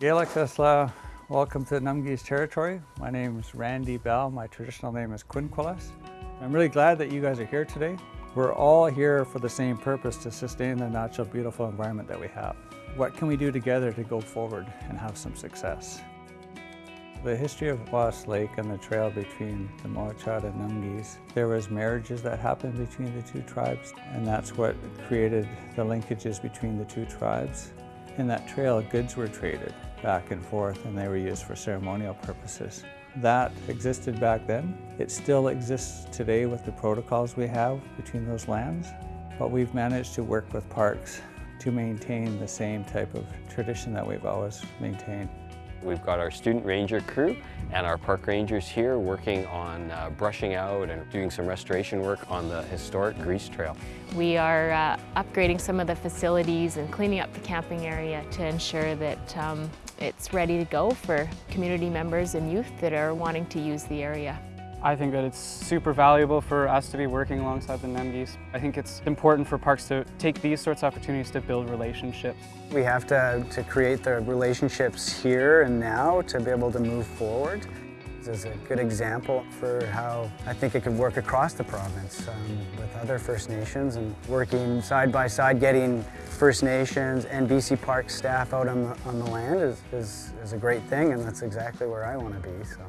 Gelakasla, uh, welcome to 'Namgis territory. My name is Randy Bell. My traditional name is Quinquilis. I'm really glad that you guys are here today. We're all here for the same purpose to sustain the natural beautiful environment that we have. What can we do together to go forward and have some success? The history of Lost Lake and the trail between the Mowachaht and 'Namgis, there was marriages that happened between the two tribes and that's what created the linkages between the two tribes. In that trail, goods were traded back and forth and they were used for ceremonial purposes. That existed back then. It still exists today with the protocols we have between those lands, but we've managed to work with parks to maintain the same type of tradition that we've always maintained. We've got our student ranger crew and our park rangers here working on uh, brushing out and doing some restoration work on the historic Grease Trail. We are uh, upgrading some of the facilities and cleaning up the camping area to ensure that um, it's ready to go for community members and youth that are wanting to use the area. I think that it's super valuable for us to be working alongside the 'Namgis. I think it's important for parks to take these sorts of opportunities to build relationships. We have to, to create the relationships here and now to be able to move forward. This is a good example for how I think it could work across the province um, with other First Nations and working side by side, getting First Nations and BC Park staff out on the, on the land is, is, is a great thing and that's exactly where I want to be. So.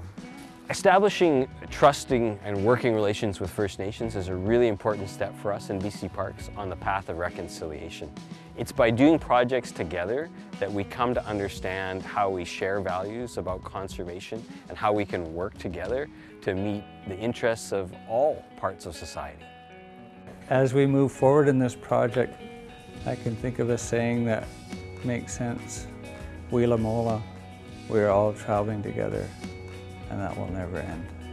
Establishing trusting and working relations with First Nations is a really important step for us in BC Parks on the path of reconciliation. It's by doing projects together that we come to understand how we share values about conservation and how we can work together to meet the interests of all parts of society. As we move forward in this project, I can think of a saying that makes sense. Wila Mola, we're all traveling together and that will never end.